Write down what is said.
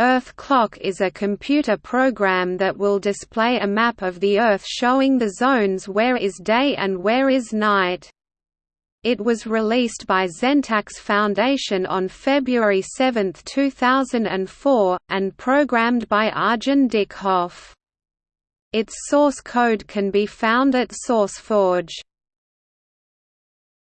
Earth Clock is a computer program that will display a map of the Earth showing the zones where is day and where is night. It was released by Zentax Foundation on February 7, 2004, and programmed by Arjen Dickhoff. Its source code can be found at SourceForge.